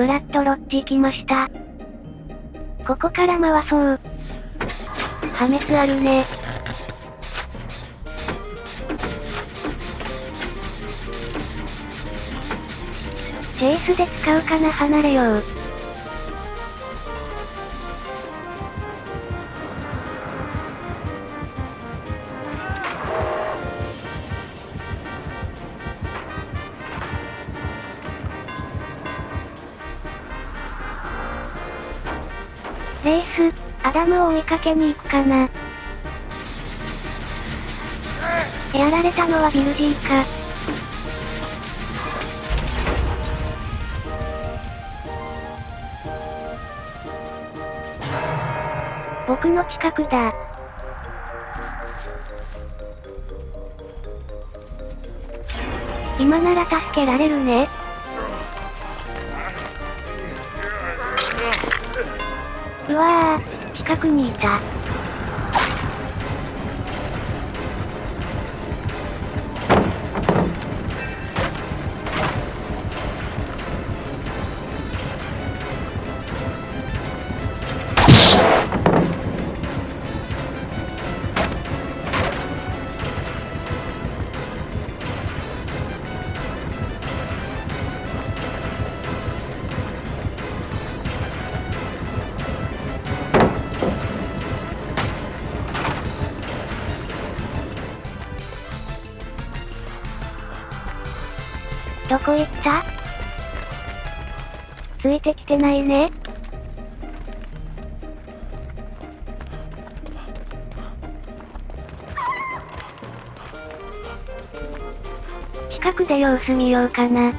ブラッドロッジ来ました。ここから回そう。破滅あるね。チェイスで使うかな？離れよう。レース、アダムを追いかけに行くかな。やられたのはビルジーか。僕の近くだ。今なら助けられるね。うわぁ、近くにいた。どこ行った？ついてきてないね。近くで様子見ようかな。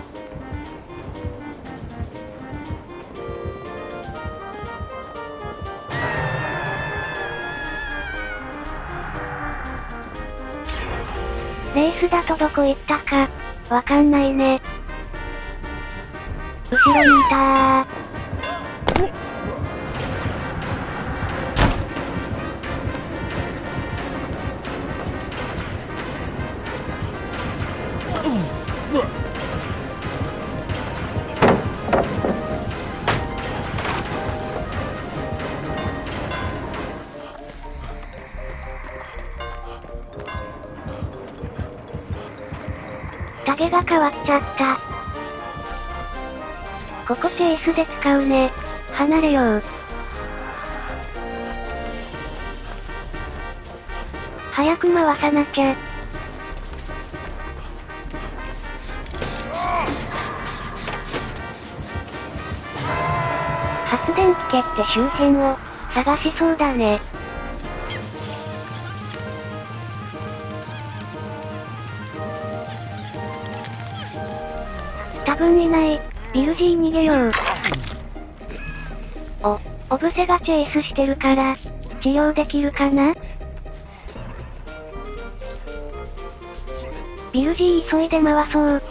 レースだとどこ行ったか、わかんないね。後ろにいたー。タゲが変わっちゃった。ここチェイスで使うね。離れよう。早く回さなきゃ。発電機蹴って周辺を探しそうだね。多分いない。ビルジー逃げよう。お、オブセがチェイスしてるから、治療できるかな？ビルジー急いで回そう。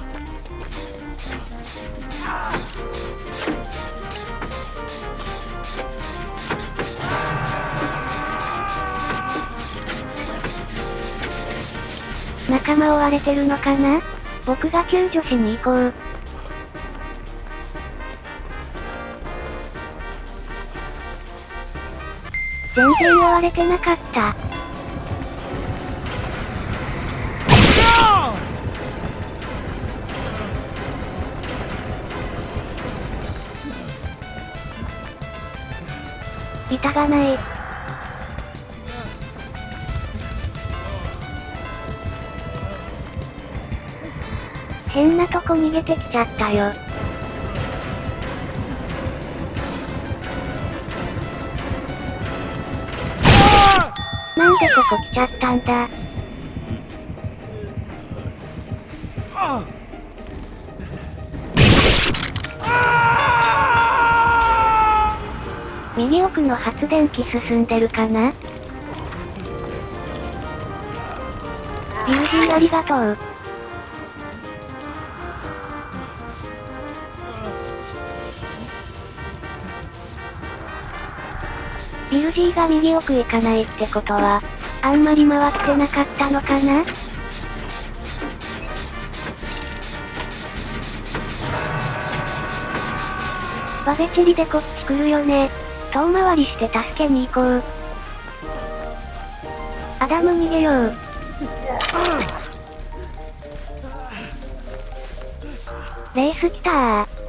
仲間追われてるのかな？僕が救助しに行こう。全然追われてなかった。板がない。変なとこ逃げてきちゃったよ。こ来ちゃったんだ右奥の発電機進んでるかな？ビルジーありがとう。ビルジーが右奥行かないってことは、あんまり回ってなかったのかな？バベチリでこっち来るよね。遠回りして助けに行こう。アダム逃げよう。レース来たー。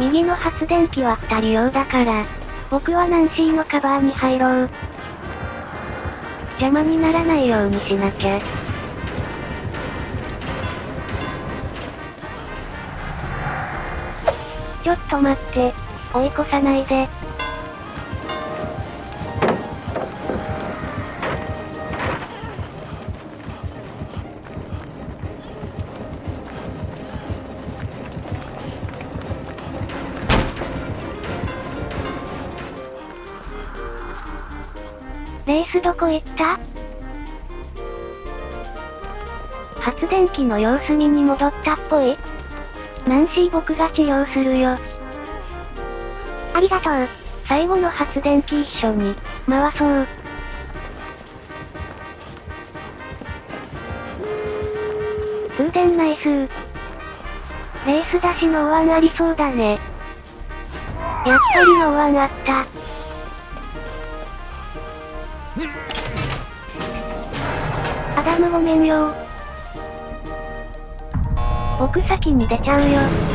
右の発電機は二人用だから、僕はナンシーのカバーに入ろう。邪魔にならないようにしなきゃ。ちょっと待って、追い越さないで。レースどこ行った？発電機の様子見に戻ったっぽいナンシー僕が治療するよ。ありがとう。最後の発電機一緒に、回そう。通電ナイスー。レース出しのお椀ありそうだね。やっぱりのお椀あった。アダムごめんよ僕先に出ちゃうよ。